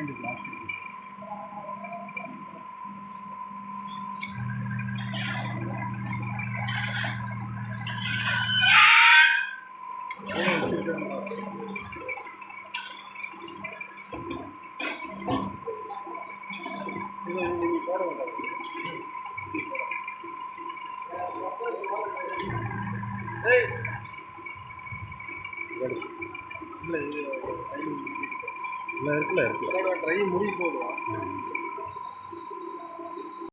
second is last degree. Hey! இல்லை இருக்குல்ல இருக்குல்ல ட்ரை முடிய போதும்.